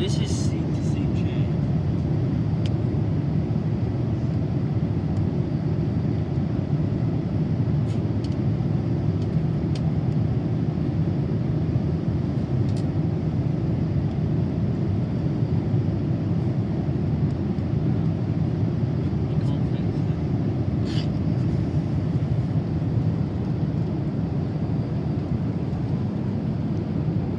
this is